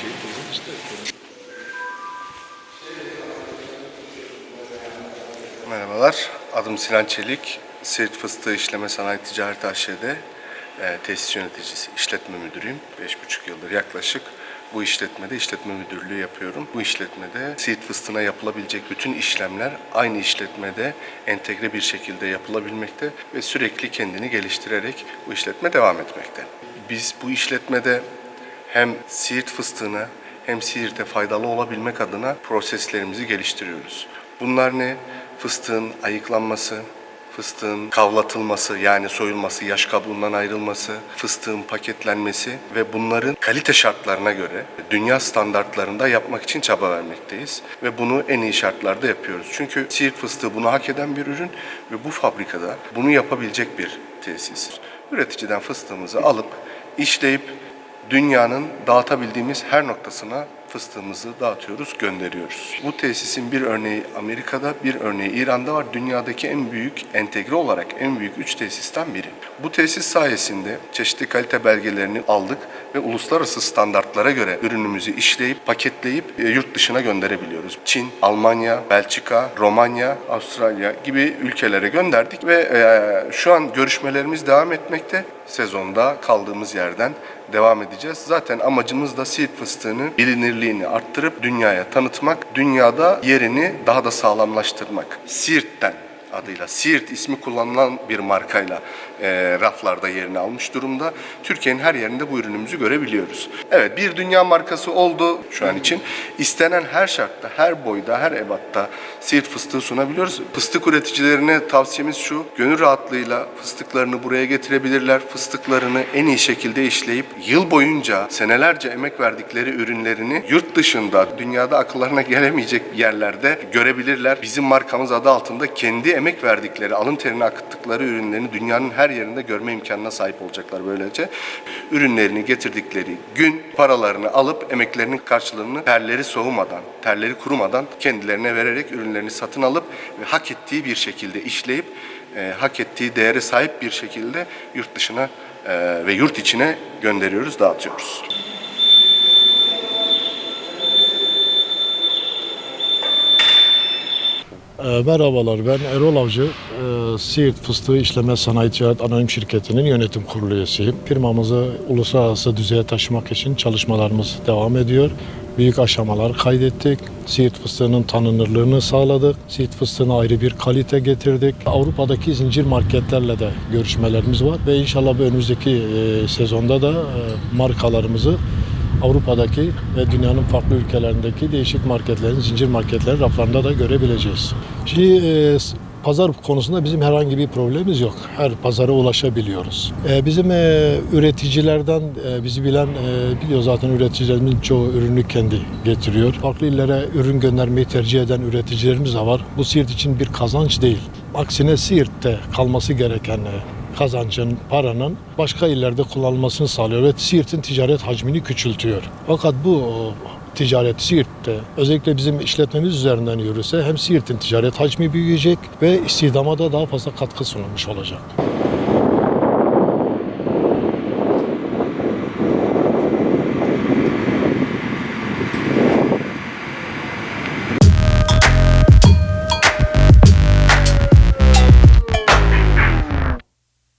şey bizim işte. Merhabalar, adım Sinan Çelik. Siirt Fıstığı İşleme Sanayi Ticaret AŞ'de e, tesis yöneticisi, işletme müdürüyüm. 5,5 yıldır yaklaşık bu işletmede işletme müdürlüğü yapıyorum. Bu işletmede Siirt fıstığına yapılabilecek bütün işlemler aynı işletmede entegre bir şekilde yapılabilmekte ve sürekli kendini geliştirerek bu işletme devam etmekte. Biz bu işletmede hem Siirt fıstığına hem Siirt'e faydalı olabilmek adına proseslerimizi geliştiriyoruz. Bunlar ne? Fıstığın ayıklanması, fıstığın kavlatılması yani soyulması, yaş kabuğundan ayrılması, fıstığın paketlenmesi ve bunların kalite şartlarına göre dünya standartlarında yapmak için çaba vermekteyiz. Ve bunu en iyi şartlarda yapıyoruz. Çünkü Siirt fıstığı bunu hak eden bir ürün ve bu fabrikada bunu yapabilecek bir tesis. Üreticiden fıstığımızı alıp işleyip dünyanın dağıtabildiğimiz her noktasına fıstığımızı dağıtıyoruz, gönderiyoruz. Bu tesisin bir örneği Amerika'da, bir örneği İran'da var. Dünyadaki en büyük, entegre olarak en büyük üç tesisten biri. Bu tesis sayesinde çeşitli kalite belgelerini aldık ve uluslararası standartlara göre ürünümüzü işleyip, paketleyip e, yurt dışına gönderebiliyoruz. Çin, Almanya, Belçika, Romanya, Avustralya gibi ülkelere gönderdik ve e, şu an görüşmelerimiz devam etmekte. Sezonda kaldığımız yerden devam edeceğiz. Zaten amacımız da Siirt fıstığını bilinirliğini arttırıp dünyaya tanıtmak, dünyada yerini daha da sağlamlaştırmak. Siirt'ten adıyla Siirt ismi kullanılan bir markayla e, raflarda yerini almış durumda. Türkiye'nin her yerinde bu ürünümüzü görebiliyoruz. Evet bir dünya markası oldu şu an için. İstenen her şartta, her boyda, her ebatta Siirt fıstığı sunabiliyoruz. Fıstık üreticilerine tavsiyemiz şu, gönül rahatlığıyla fıstıklarını buraya getirebilirler. Fıstıklarını en iyi şekilde işleyip yıl boyunca senelerce emek verdikleri ürünlerini yurt dışında, dünyada akıllarına gelemeyecek yerlerde görebilirler. Bizim markamız adı altında kendi emek verdikleri, alın terini akıttıkları ürünlerini dünyanın her yerinde görme imkanına sahip olacaklar böylece. Ürünlerini getirdikleri gün paralarını alıp emeklerinin karşılığını terleri soğumadan, terleri kurumadan kendilerine vererek ürünlerini satın alıp ve hak ettiği bir şekilde işleyip e, hak ettiği değere sahip bir şekilde yurt dışına e, ve yurt içine gönderiyoruz, dağıtıyoruz. Ee, merhabalar ben Erol Avcı. Ee, Siirt Fıstığı İşleme Sanayi Ticaret Anonim Şirketi'nin yönetim kurulu üyesiyim. Firmamızı uluslararası düzeye taşımak için çalışmalarımız devam ediyor. Büyük aşamalar kaydettik. Siirt fıstığının tanınırlığını sağladık. Siirt fıstığına ayrı bir kalite getirdik. Avrupa'daki zincir marketlerle de görüşmelerimiz var ve inşallah önümüzdeki e, sezonda da e, markalarımızı Avrupa'daki ve dünyanın farklı ülkelerindeki değişik marketlerin, zincir marketlerin raflarında da görebileceğiz. Şimdi e, pazar konusunda bizim herhangi bir problemimiz yok. Her pazara ulaşabiliyoruz. E, bizim e, üreticilerden e, bizi bilen e, biliyor zaten üreticilerimizin çoğu ürünü kendi getiriyor. Farklı illere ürün göndermeyi tercih eden üreticilerimiz de var. Bu Siirt için bir kazanç değil. Aksine Siirt'te kalması gereken e, kazancın, paranın başka illerde kullanılmasını sağlıyor ve Siirt'in ticaret hacmini küçültüyor. Fakat bu ticaret Siirt'te özellikle bizim işletmemiz üzerinden yürürse hem Siirt'in ticaret hacmi büyüyecek ve istihdama da daha fazla katkı sunulmuş olacak.